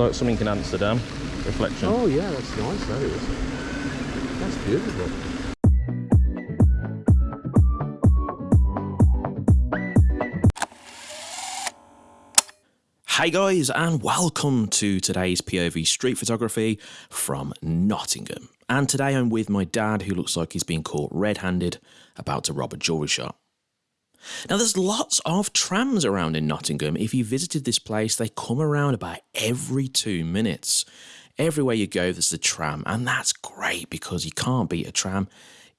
like something in Amsterdam. Reflection. Oh yeah, that's nice. That is. That's beautiful. Hey guys, and welcome to today's POV street photography from Nottingham. And today I'm with my dad, who looks like he's been caught red handed about to rob a jewellery shop. Now, there's lots of trams around in Nottingham. If you visited this place, they come around about every two minutes. Everywhere you go, there's a tram, and that's great because you can't beat a tram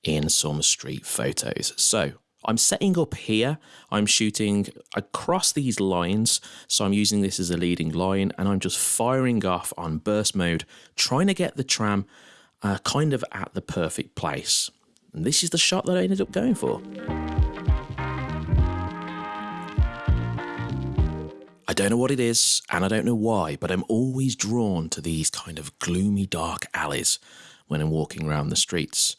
in some street photos. So, I'm setting up here. I'm shooting across these lines. So I'm using this as a leading line and I'm just firing off on burst mode, trying to get the tram uh, kind of at the perfect place. And this is the shot that I ended up going for. Don't know what it is and I don't know why, but I'm always drawn to these kind of gloomy, dark alleys when I'm walking around the streets.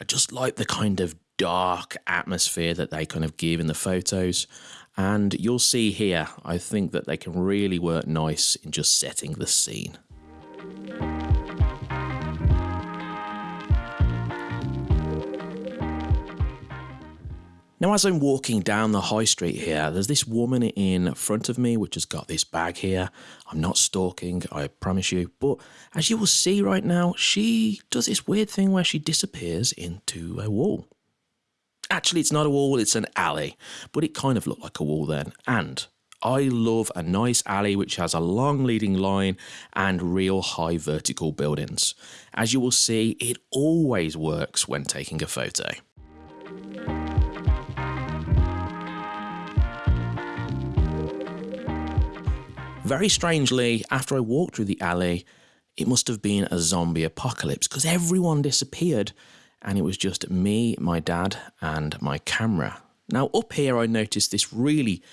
I just like the kind of dark atmosphere that they kind of give in the photos. And you'll see here, I think that they can really work nice in just setting the scene. Now, as I'm walking down the high street here, there's this woman in front of me which has got this bag here. I'm not stalking, I promise you. But as you will see right now, she does this weird thing where she disappears into a wall. Actually, it's not a wall, it's an alley, but it kind of looked like a wall then. And I love a nice alley which has a long leading line and real high vertical buildings. As you will see, it always works when taking a photo. Very strangely, after I walked through the alley, it must have been a zombie apocalypse because everyone disappeared and it was just me, my dad, and my camera. Now, up here, I noticed this really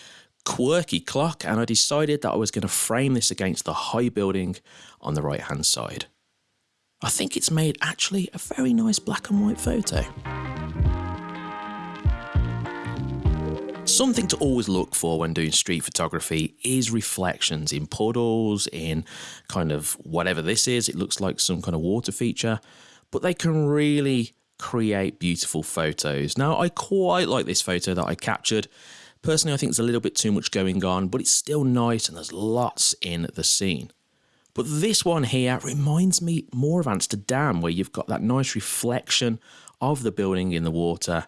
quirky clock and I decided that I was going to frame this against the high building on the right hand side. I think it's made actually a very nice black and white photo. Something to always look for when doing street photography is reflections in puddles, in kind of whatever this is. It looks like some kind of water feature, but they can really create beautiful photos. Now, I quite like this photo that I captured. Personally, I think there's a little bit too much going on, but it's still nice and there's lots in the scene. But this one here reminds me more of Amsterdam, where you've got that nice reflection of the building in the water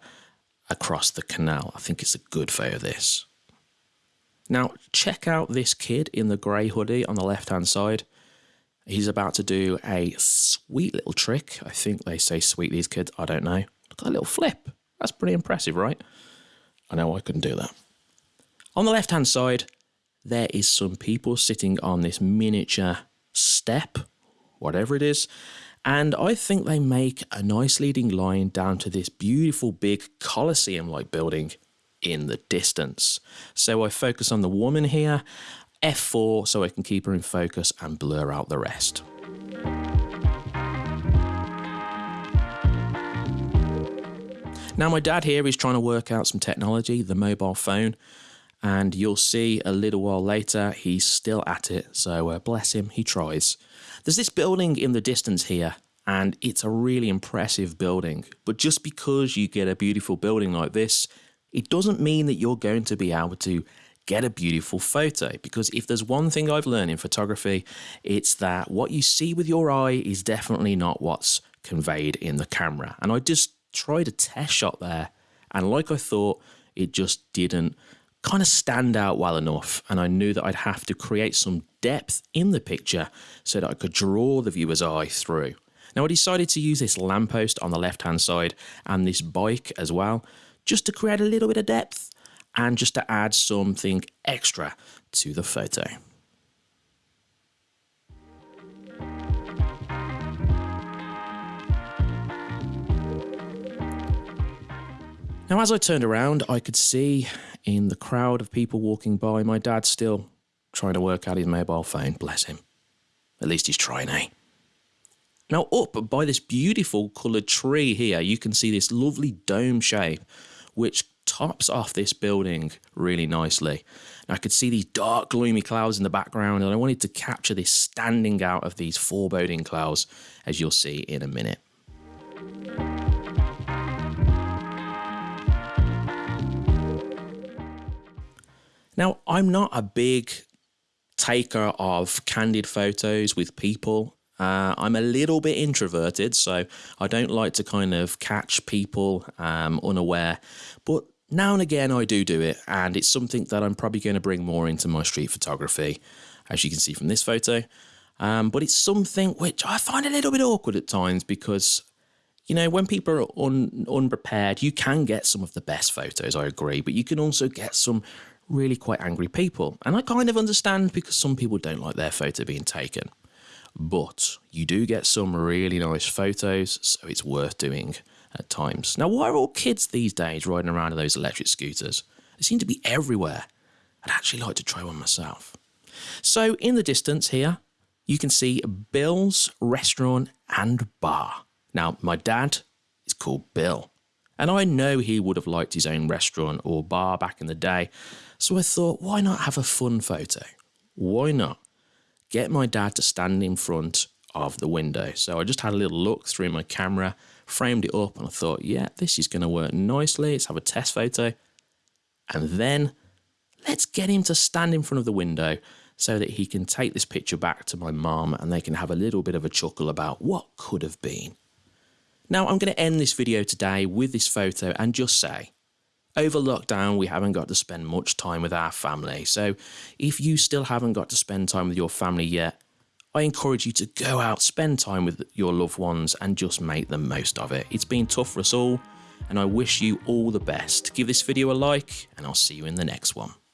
across the canal. I think it's a good photo of this. Now, check out this kid in the grey hoodie on the left hand side. He's about to do a sweet little trick. I think they say sweet, these kids. I don't know. Look at that little flip. That's pretty impressive, right? I know I couldn't do that. On the left hand side, there is some people sitting on this miniature step, whatever it is, and I think they make a nice leading line down to this beautiful big Colosseum like building in the distance. So I focus on the woman here, F4 so I can keep her in focus and blur out the rest. Now my dad here is trying to work out some technology, the mobile phone, and you'll see a little while later he's still at it, so uh, bless him, he tries. There's this building in the distance here, and it's a really impressive building. But just because you get a beautiful building like this, it doesn't mean that you're going to be able to get a beautiful photo. Because if there's one thing I've learned in photography, it's that what you see with your eye is definitely not what's conveyed in the camera. And I just tried a test shot there, and like I thought, it just didn't kind of stand out well enough and I knew that I'd have to create some depth in the picture so that I could draw the viewer's eye through. Now I decided to use this lamppost on the left hand side and this bike as well just to create a little bit of depth and just to add something extra to the photo. Now, as I turned around, I could see in the crowd of people walking by, my dad still trying to work out his mobile phone. Bless him. At least he's trying, eh? Now, up by this beautiful coloured tree here, you can see this lovely dome shape, which tops off this building really nicely. And I could see these dark, gloomy clouds in the background, and I wanted to capture this standing out of these foreboding clouds, as you'll see in a minute. Now, I'm not a big taker of candid photos with people. Uh, I'm a little bit introverted, so I don't like to kind of catch people um, unaware. But now and again, I do do it, and it's something that I'm probably going to bring more into my street photography, as you can see from this photo. Um, but it's something which I find a little bit awkward at times because, you know, when people are un unprepared, you can get some of the best photos, I agree, but you can also get some really quite angry people. And I kind of understand because some people don't like their photo being taken. But you do get some really nice photos, so it's worth doing at times. Now, why are all kids these days riding around in those electric scooters? They seem to be everywhere. I'd actually like to try one myself. So, in the distance here, you can see Bill's restaurant and bar. Now, my dad is called Bill, and I know he would have liked his own restaurant or bar back in the day, so I thought, why not have a fun photo? Why not get my dad to stand in front of the window? So I just had a little look through my camera, framed it up, and I thought, yeah, this is going to work nicely. Let's have a test photo. And then let's get him to stand in front of the window so that he can take this picture back to my mum and they can have a little bit of a chuckle about what could have been. Now, I'm going to end this video today with this photo and just say, over lockdown, we haven't got to spend much time with our family. So if you still haven't got to spend time with your family yet, I encourage you to go out, spend time with your loved ones, and just make the most of it. It's been tough for us all, and I wish you all the best. Give this video a like, and I'll see you in the next one.